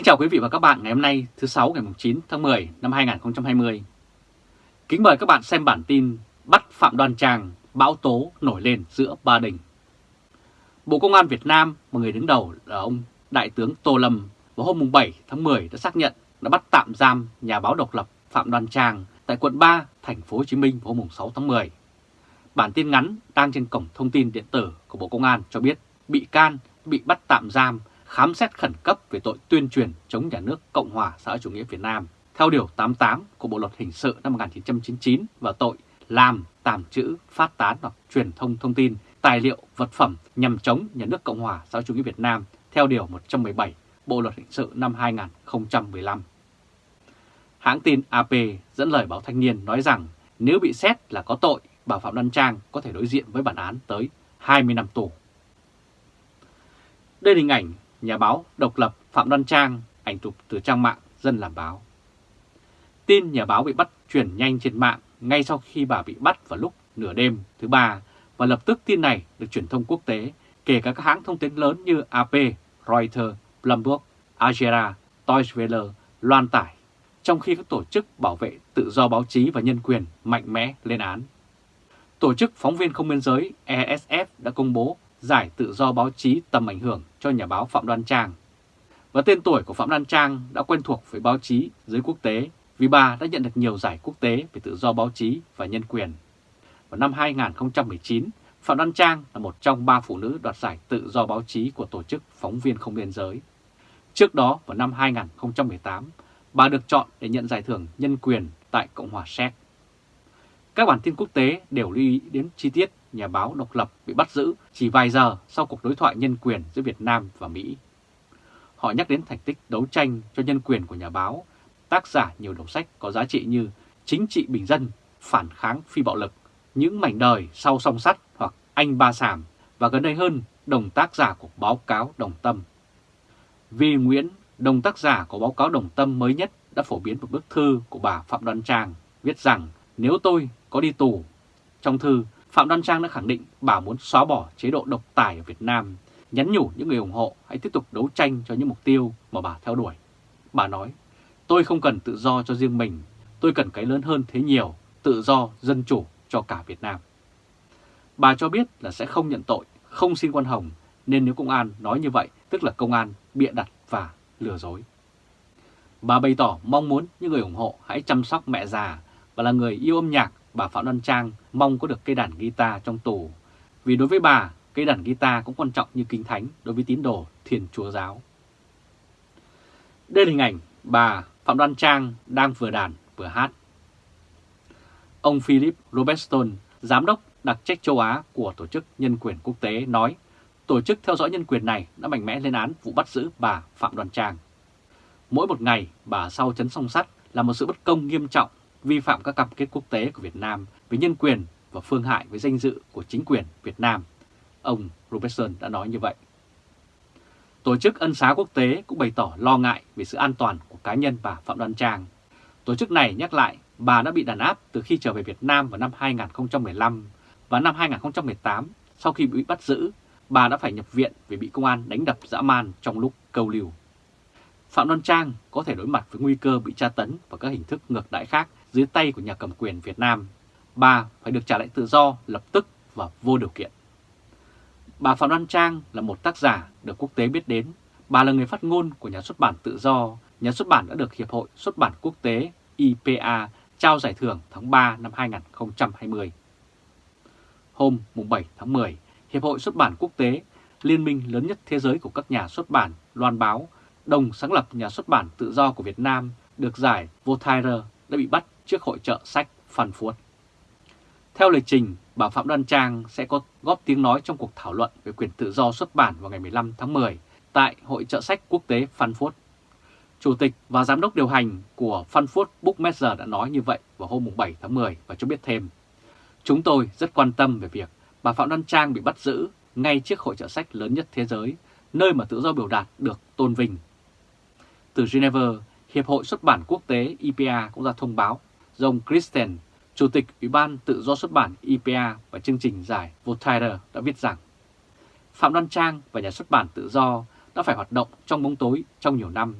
Kính chào quý vị và các bạn ngày hôm nay thứ sáu ngày 9 tháng 10 năm 2020. Kính mời các bạn xem bản tin bắt Phạm Đoan Trang, bão tố nổi lên giữa Ba Đình. Bộ Công an Việt Nam, một người đứng đầu là ông Đại tướng Tô Lâm, vào hôm 7 tháng 10 đã xác nhận đã bắt tạm giam nhà báo độc lập Phạm Đoan Trang tại quận 3, thành phố Hồ Chí Minh vào hôm 6 tháng 10. Bản tin ngắn đang trên cổng thông tin điện tử của Bộ Công an cho biết bị can bị bắt tạm giam khám xét khẩn cấp về tội tuyên truyền chống nhà nước Cộng hòa xã hội chủ nghĩa Việt Nam theo Điều 88 của Bộ Luật Hình sự năm 1999 và tội làm, tàng trữ, phát tán hoặc truyền thông thông tin, tài liệu, vật phẩm nhằm chống nhà nước Cộng hòa xã hội chủ nghĩa Việt Nam theo Điều 117 Bộ Luật Hình sự năm 2015. Hãng tin AP dẫn lời báo Thanh niên nói rằng nếu bị xét là có tội, bà Phạm Đoan Trang có thể đối diện với bản án tới 20 năm tù. Đây là hình ảnh nhà báo độc lập Phạm Đoan Trang, ảnh chụp từ trang mạng Dân làm báo. Tin nhà báo bị bắt truyền nhanh trên mạng ngay sau khi bà bị bắt vào lúc nửa đêm thứ ba và lập tức tin này được truyền thông quốc tế, kể cả các hãng thông tin lớn như AP, Reuters, Bloomberg, Algera, Deutsche Welle loan tải, trong khi các tổ chức bảo vệ tự do báo chí và nhân quyền mạnh mẽ lên án. Tổ chức Phóng viên Không Biên Giới ESF đã công bố giải tự do báo chí tầm ảnh hưởng cho nhà báo Phạm Đoan Trang. Và tên tuổi của Phạm Đoan Trang đã quen thuộc với báo chí giới quốc tế vì bà đã nhận được nhiều giải quốc tế về tự do báo chí và nhân quyền. Vào năm 2019, Phạm Đoan Trang là một trong ba phụ nữ đoạt giải tự do báo chí của Tổ chức Phóng viên Không Biên Giới. Trước đó, vào năm 2018, bà được chọn để nhận giải thưởng nhân quyền tại Cộng hòa Séc. Các bản tin quốc tế đều lưu ý đến chi tiết nhà báo độc lập bị bắt giữ chỉ vài giờ sau cuộc đối thoại nhân quyền giữa Việt Nam và Mỹ. Họ nhắc đến thành tích đấu tranh cho nhân quyền của nhà báo, tác giả nhiều đầu sách có giá trị như Chính trị bình dân, Phản kháng phi bạo lực, Những mảnh đời sau song sắt hoặc Anh Ba Sàm và gần đây hơn đồng tác giả của báo cáo Đồng Tâm. Vi Nguyễn, đồng tác giả của báo cáo Đồng Tâm mới nhất đã phổ biến một bức thư của bà Phạm Đoan Trang viết rằng nếu tôi có đi tù, trong thư Phạm Đoan Trang đã khẳng định bà muốn xóa bỏ chế độ độc tài ở Việt Nam, nhắn nhủ những người ủng hộ hãy tiếp tục đấu tranh cho những mục tiêu mà bà theo đuổi. Bà nói, tôi không cần tự do cho riêng mình, tôi cần cái lớn hơn thế nhiều, tự do, dân chủ cho cả Việt Nam. Bà cho biết là sẽ không nhận tội, không xin quan hồng, nên nếu công an nói như vậy, tức là công an bịa đặt và lừa dối. Bà bày tỏ mong muốn những người ủng hộ hãy chăm sóc mẹ già và là người yêu âm nhạc bà Phạm Đoan Trang mong có được cây đàn guitar trong tù. Vì đối với bà, cây đàn guitar cũng quan trọng như kinh thánh đối với tín đồ thiền chúa giáo. Đây là hình ảnh bà Phạm Đoan Trang đang vừa đàn vừa hát. Ông Philip Robertson, giám đốc đặc trách châu Á của Tổ chức Nhân quyền Quốc tế nói tổ chức theo dõi nhân quyền này đã mạnh mẽ lên án vụ bắt giữ bà Phạm Đoan Trang. Mỗi một ngày bà sau chấn song sắt là một sự bất công nghiêm trọng vi phạm các cam kết quốc tế của Việt Nam về nhân quyền và phương hại với danh dự của chính quyền Việt Nam. Ông Robertson đã nói như vậy. Tổ chức Ân xá Quốc tế cũng bày tỏ lo ngại về sự an toàn của cá nhân bà Phạm Đoan Trang. Tổ chức này nhắc lại bà đã bị đàn áp từ khi trở về Việt Nam vào năm 2015 và năm 2018 sau khi bị bắt giữ, bà đã phải nhập viện vì bị công an đánh đập dã man trong lúc câu lưu. Phạm Đoan Trang có thể đối mặt với nguy cơ bị tra tấn và các hình thức ngược đãi khác dưới tay của nhà cầm quyền Việt Nam. Bà phải được trả lại tự do lập tức và vô điều kiện. Bà Phạm Đoan Trang là một tác giả được quốc tế biết đến. Bà là người phát ngôn của nhà xuất bản tự do. Nhà xuất bản đã được Hiệp hội Xuất bản Quốc tế IPA trao giải thưởng tháng 3 năm 2020. Hôm 7 tháng 10, Hiệp hội Xuất bản Quốc tế, liên minh lớn nhất thế giới của các nhà xuất bản, loan báo, đồng sáng lập nhà xuất bản tự do của Việt Nam được giải Voltaire đã bị bắt trước hội trợ sách Phan Phuốt. Theo lịch trình, bà Phạm Đoan Trang sẽ có góp tiếng nói trong cuộc thảo luận về quyền tự do xuất bản vào ngày 15 tháng 10 tại Hội trợ sách quốc tế Phan Phuốt. Chủ tịch và giám đốc điều hành của Phan Phuốt Bookmaster đã nói như vậy vào hôm 7 tháng 10 và cho biết thêm. Chúng tôi rất quan tâm về việc bà Phạm Đoan Trang bị bắt giữ ngay trước hội trợ sách lớn nhất thế giới, nơi mà tự do biểu đạt được tôn vinh. Từ Geneva, Hiệp hội xuất bản quốc tế IPA cũng ra thông báo John Christen, Chủ tịch Ủy ban Tự do xuất bản IPA và chương trình giải Voltaire đã viết rằng Phạm Đoan Trang và nhà xuất bản tự do đã phải hoạt động trong bóng tối trong nhiều năm.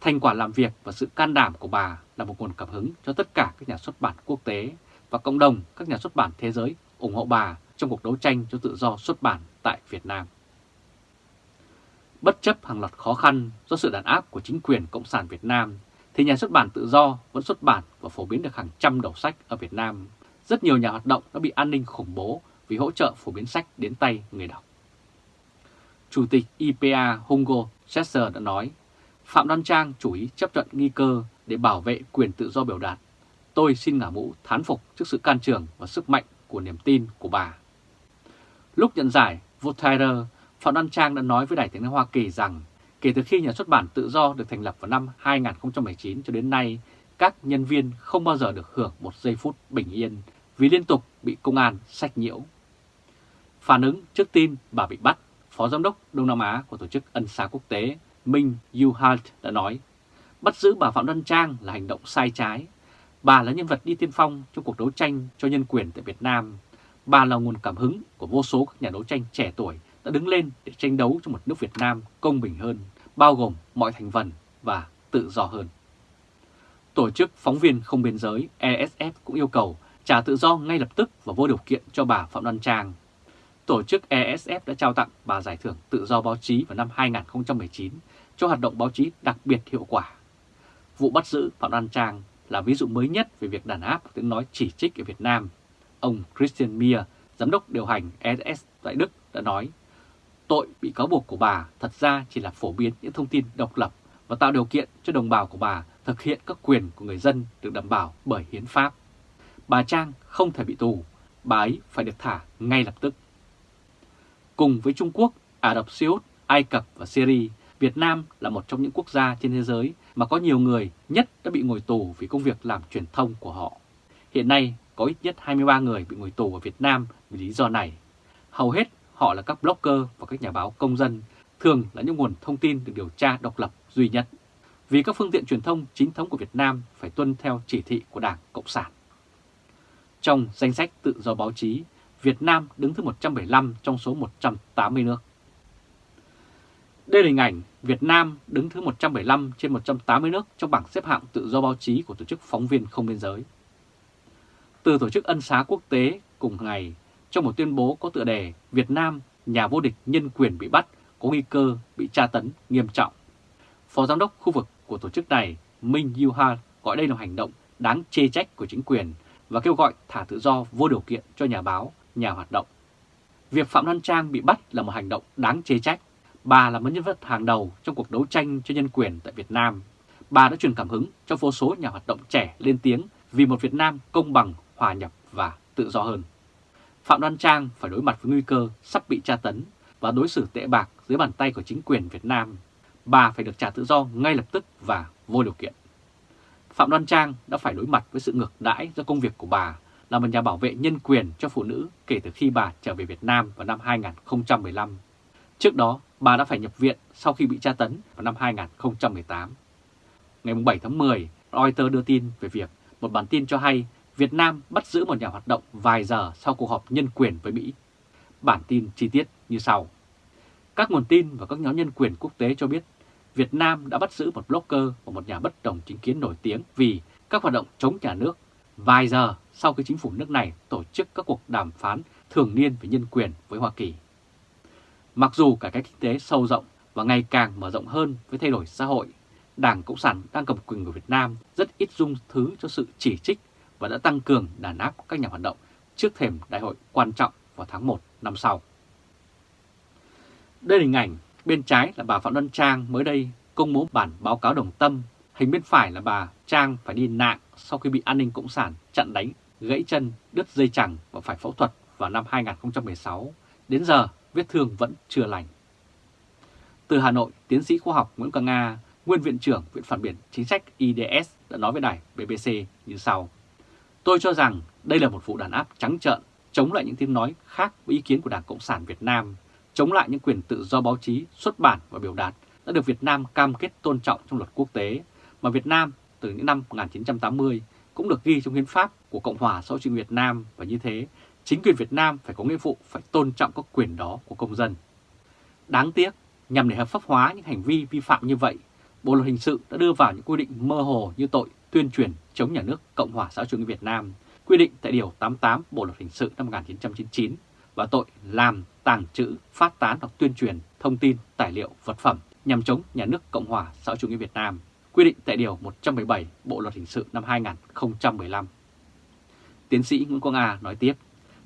Thành quả làm việc và sự can đảm của bà là một nguồn cảm hứng cho tất cả các nhà xuất bản quốc tế và cộng đồng các nhà xuất bản thế giới ủng hộ bà trong cuộc đấu tranh cho tự do xuất bản tại Việt Nam. Bất chấp hàng loạt khó khăn do sự đàn áp của chính quyền Cộng sản Việt Nam, thì nhà xuất bản tự do vẫn xuất bản và phổ biến được hàng trăm đầu sách ở Việt Nam. Rất nhiều nhà hoạt động đã bị an ninh khủng bố vì hỗ trợ phổ biến sách đến tay người đọc. Chủ tịch IPA Hungo Chester đã nói, Phạm Đoan Trang chủ ý chấp nhận nghi cơ để bảo vệ quyền tự do biểu đạt. Tôi xin ngả mũ thán phục trước sự can trường và sức mạnh của niềm tin của bà. Lúc nhận giải, Voltaire, Phạm Đoan Trang đã nói với Đài tiếng nói Hoa Kỳ rằng kể từ khi nhà xuất bản tự do được thành lập vào năm 2019 cho đến nay, các nhân viên không bao giờ được hưởng một giây phút bình yên vì liên tục bị công an sách nhiễu. Phản ứng trước tin bà bị bắt, Phó Giám đốc Đông Nam Á của Tổ chức Ân xá Quốc tế Minh Yuhalt đã nói, bắt giữ bà Phạm Đoan Trang là hành động sai trái. Bà là nhân vật đi tiên phong trong cuộc đấu tranh cho nhân quyền tại Việt Nam. Bà là nguồn cảm hứng của vô số các nhà đấu tranh trẻ tuổi đã đứng lên để tranh đấu cho một nước Việt Nam công bình hơn, bao gồm mọi thành phần và tự do hơn. Tổ chức Phóng viên Không Biên Giới ESF cũng yêu cầu trả tự do ngay lập tức và vô điều kiện cho bà Phạm Đoan Trang. Tổ chức ESF đã trao tặng bà giải thưởng tự do báo chí vào năm 2019 cho hoạt động báo chí đặc biệt hiệu quả. Vụ bắt giữ Phạm Đoan Trang là ví dụ mới nhất về việc đàn áp tiếng nói chỉ trích ở Việt Nam. Ông Christian Mier, giám đốc điều hành ESS tại Đức đã nói, tội bị cáo buộc của bà thật ra chỉ là phổ biến những thông tin độc lập và tạo điều kiện cho đồng bào của bà thực hiện các quyền của người dân được đảm bảo bởi hiến pháp. Bà Trang không thể bị tù, bà ấy phải được thả ngay lập tức. Cùng với Trung Quốc, Ả Rập Xê Út, Ai Cập và Syria, Việt Nam là một trong những quốc gia trên thế giới mà có nhiều người nhất đã bị ngồi tù vì công việc làm truyền thông của họ. Hiện nay có ít nhất 23 người bị ngồi tù ở Việt Nam vì lý do này. Hầu hết họ là các blogger và các nhà báo công dân, thường là những nguồn thông tin được điều tra độc lập duy nhất. Vì các phương tiện truyền thông chính thống của Việt Nam phải tuân theo chỉ thị của Đảng Cộng sản. Trong danh sách tự do báo chí, Việt Nam đứng thứ 175 trong số 180 nước. Đây là hình ảnh Việt Nam đứng thứ 175 trên 180 nước trong bảng xếp hạng tự do báo chí của Tổ chức Phóng viên Không Biên Giới. Từ Tổ chức Ân xá Quốc tế cùng ngày, trong một tuyên bố có tựa đề Việt Nam, nhà vô địch nhân quyền bị bắt, có nguy cơ bị tra tấn nghiêm trọng. Phó Giám đốc khu vực của tổ chức này Minh Yuha gọi đây là hành động đáng chê trách của chính quyền và kêu gọi thả tự do vô điều kiện cho nhà báo, nhà hoạt động. Việc Phạm Đoan Trang bị bắt là một hành động đáng chê trách. Bà là một nhân vật hàng đầu trong cuộc đấu tranh cho nhân quyền tại Việt Nam. Bà đã truyền cảm hứng cho vô số nhà hoạt động trẻ lên tiếng vì một Việt Nam công bằng, hòa nhập và tự do hơn. Phạm Đoan Trang phải đối mặt với nguy cơ sắp bị tra tấn và đối xử tệ bạc dưới bàn tay của chính quyền Việt Nam. Bà phải được trả tự do ngay lập tức và vô điều kiện. Phạm Đoan Trang đã phải đối mặt với sự ngược đãi do công việc của bà là một nhà bảo vệ nhân quyền cho phụ nữ kể từ khi bà trở về Việt Nam vào năm 2015. Trước đó, bà đã phải nhập viện sau khi bị tra tấn vào năm 2018. Ngày 7 tháng 10, Reuters đưa tin về việc một bản tin cho hay Việt Nam bắt giữ một nhà hoạt động vài giờ sau cuộc họp nhân quyền với Mỹ. Bản tin chi tiết như sau. Các nguồn tin và các nhóm nhân quyền quốc tế cho biết Việt Nam đã bắt giữ một blogger và một nhà bất đồng chính kiến nổi tiếng vì các hoạt động chống nhà nước vài giờ sau khi chính phủ nước này tổ chức các cuộc đàm phán thường niên về nhân quyền với Hoa Kỳ. Mặc dù cải cách kinh tế sâu rộng và ngày càng mở rộng hơn với thay đổi xã hội, Đảng Cộng sản đang cầm quyền của Việt Nam rất ít dung thứ cho sự chỉ trích và đã tăng cường đàn áp các nhà hoạt động trước thềm đại hội quan trọng vào tháng 1 năm sau. Đây là hình ảnh bên trái là bà Phạm Đoan Trang mới đây công bố bản báo cáo đồng tâm, hình bên phải là bà Trang phải đi nạn sau khi bị an ninh cộng sản chặn đánh, gãy chân, đứt dây chẳng và phải phẫu thuật vào năm 2016. Đến giờ, vết thương vẫn chưa lành. Từ Hà Nội, tiến sĩ khoa học Nguyễn Quang Nga, nguyên viện trưởng Viện Phản biện Chính sách IDS đã nói với đài BBC như sau. Tôi cho rằng đây là một vụ đàn áp trắng trợn, chống lại những tiếng nói khác với ý kiến của Đảng Cộng sản Việt Nam, chống lại những quyền tự do báo chí, xuất bản và biểu đạt đã được Việt Nam cam kết tôn trọng trong luật quốc tế, mà Việt Nam từ những năm 1980 cũng được ghi trong hiến pháp của Cộng hòa xã hội chủ Việt Nam và như thế, chính quyền Việt Nam phải có nghĩa vụ phải tôn trọng các quyền đó của công dân. Đáng tiếc, nhằm để hợp pháp hóa những hành vi vi phạm như vậy, Bộ luật hình sự đã đưa vào những quy định mơ hồ như tội tuyên truyền chống nhà nước Cộng hòa xã hội chủ nghĩa Việt Nam, quy định tại Điều 88 Bộ luật hình sự năm 1999 và tội làm, tàng trữ, phát tán hoặc tuyên truyền thông tin, tài liệu, vật phẩm nhằm chống nhà nước Cộng hòa xã hội chủ nghĩa Việt Nam, quy định tại Điều 117 Bộ luật hình sự năm 2015. Tiến sĩ Nguyễn Quang A nói tiếp,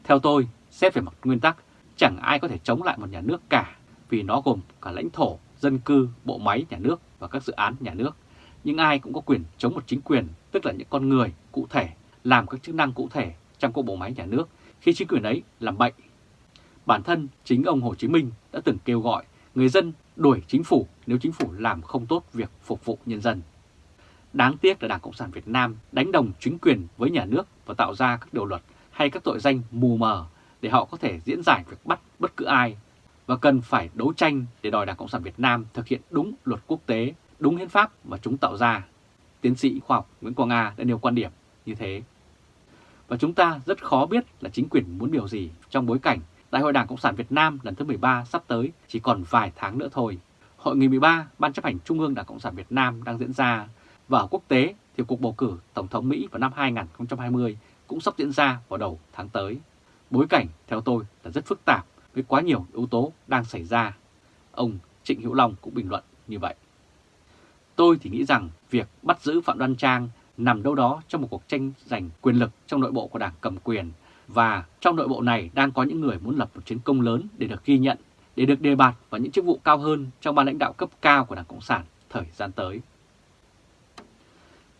theo tôi, xét về mặt nguyên tắc, chẳng ai có thể chống lại một nhà nước cả vì nó gồm cả lãnh thổ, dân cư, bộ máy nhà nước và các dự án nhà nước. Nhưng ai cũng có quyền chống một chính quyền, tức là những con người cụ thể làm các chức năng cụ thể trong các bộ máy nhà nước khi chính quyền ấy làm bệnh. Bản thân chính ông Hồ Chí Minh đã từng kêu gọi người dân đuổi chính phủ nếu chính phủ làm không tốt việc phục vụ nhân dân. Đáng tiếc là Đảng Cộng sản Việt Nam đánh đồng chính quyền với nhà nước và tạo ra các điều luật hay các tội danh mù mờ để họ có thể diễn giải việc bắt bất cứ ai và cần phải đấu tranh để đòi Đảng Cộng sản Việt Nam thực hiện đúng luật quốc tế, đúng hiến pháp mà chúng tạo ra. Tiến sĩ khoa học Nguyễn Quang Nga đã nêu quan điểm như thế. Và chúng ta rất khó biết là chính quyền muốn điều gì trong bối cảnh Đại hội Đảng Cộng sản Việt Nam lần thứ 13 sắp tới chỉ còn vài tháng nữa thôi. Hội nghị 13 Ban chấp hành Trung ương Đảng Cộng sản Việt Nam đang diễn ra và ở quốc tế thì cuộc bầu cử Tổng thống Mỹ vào năm 2020 cũng sắp diễn ra vào đầu tháng tới. Bối cảnh theo tôi là rất phức tạp với quá nhiều yếu tố đang xảy ra. Ông Trịnh Hữu Long cũng bình luận như vậy. Tôi thì nghĩ rằng việc bắt giữ Phạm Đoan Trang nằm đâu đó trong một cuộc tranh giành quyền lực trong nội bộ của đảng cầm quyền và trong nội bộ này đang có những người muốn lập một chiến công lớn để được ghi nhận, để được đề bạt vào những chức vụ cao hơn trong ban lãnh đạo cấp cao của Đảng Cộng sản thời gian tới.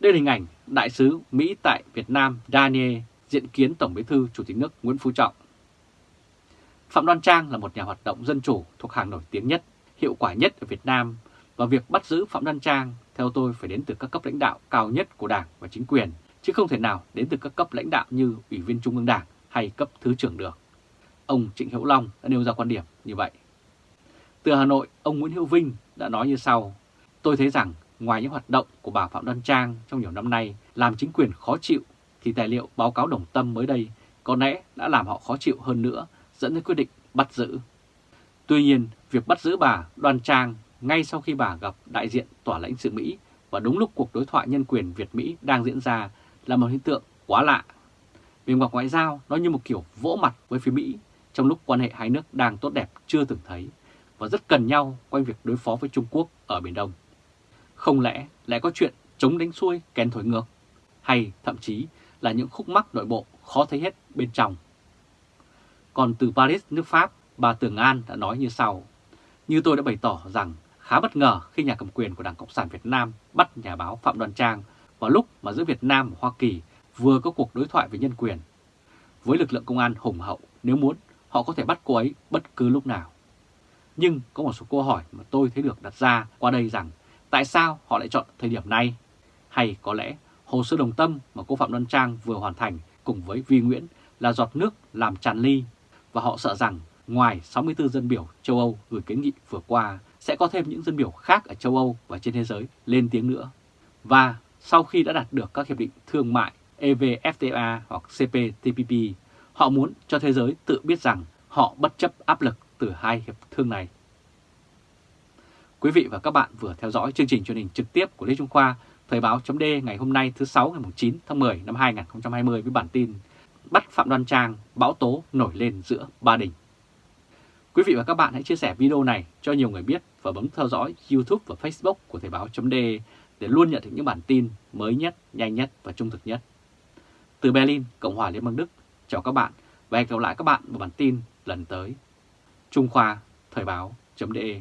Đây là hình ảnh Đại sứ Mỹ tại Việt Nam Daniel diện kiến Tổng bí thư Chủ tịch nước Nguyễn Phú Trọng. Phạm Đoan Trang là một nhà hoạt động dân chủ thuộc hàng nổi tiếng nhất, hiệu quả nhất ở Việt Nam và việc bắt giữ Phạm Đăng Trang theo tôi phải đến từ các cấp lãnh đạo cao nhất của Đảng và chính quyền, chứ không thể nào đến từ các cấp lãnh đạo như Ủy viên Trung ương Đảng hay cấp Thứ trưởng được. Ông Trịnh Hữu Long đã nêu ra quan điểm như vậy. Từ Hà Nội, ông Nguyễn Hữu Vinh đã nói như sau, tôi thấy rằng ngoài những hoạt động của bà Phạm Đoan Trang trong nhiều năm nay làm chính quyền khó chịu, thì tài liệu báo cáo đồng tâm mới đây có lẽ đã làm họ khó chịu hơn nữa, dẫn đến quyết định bắt giữ. Tuy nhiên, việc bắt giữ bà Đoan Trang ngay sau khi bà gặp đại diện tòa lãnh sự Mỹ và đúng lúc cuộc đối thoại nhân quyền Việt-Mỹ đang diễn ra là một hiện tượng quá lạ. Về mặt ngoại giao, nó như một kiểu vỗ mặt với phía Mỹ trong lúc quan hệ hai nước đang tốt đẹp chưa từng thấy và rất cần nhau quanh việc đối phó với Trung Quốc ở Biển Đông. Không lẽ lại có chuyện chống đánh xuôi kèn thổi ngược hay thậm chí là những khúc mắc nội bộ khó thấy hết bên trong. Còn từ Paris, nước Pháp, bà Tường An đã nói như sau. Như tôi đã bày tỏ rằng khá bất ngờ khi nhà cầm quyền của Đảng Cộng sản Việt Nam bắt nhà báo Phạm Đoan Trang vào lúc mà giữa Việt Nam và Hoa Kỳ vừa có cuộc đối thoại về nhân quyền. Với lực lượng công an hùng hậu, nếu muốn, họ có thể bắt cô ấy bất cứ lúc nào. Nhưng có một số câu hỏi mà tôi thấy được đặt ra qua đây rằng tại sao họ lại chọn thời điểm này? Hay có lẽ hồ sơ đồng tâm mà cô Phạm Đoan Trang vừa hoàn thành cùng với Vi Nguyễn là giọt nước làm tràn ly và họ sợ rằng ngoài 64 dân biểu châu Âu gửi kiến nghị vừa qua sẽ có thêm những dân biểu khác ở châu Âu và trên thế giới lên tiếng nữa. Và sau khi đã đạt được các hiệp định thương mại EVFTA hoặc CPTPP, họ muốn cho thế giới tự biết rằng họ bất chấp áp lực từ hai hiệp thương này. Quý vị và các bạn vừa theo dõi chương trình truyền hình trực tiếp của Lê Trung Khoa, Thời báo .d ngày hôm nay thứ 6 ngày 9 tháng 10 năm 2020 với bản tin Bắt Phạm Đoan Trang, bão tố nổi lên giữa Ba Đình. Quý vị và các bạn hãy chia sẻ video này cho nhiều người biết và bấm theo dõi YouTube và Facebook của Thời báo .d để luôn nhận được những bản tin mới nhất, nhanh nhất và trung thực nhất. Từ Berlin, Cộng hòa Liên bang Đức, chào các bạn và hẹn gặp lại các bạn vào bản tin lần tới. Trung Khoa, Thời báo .de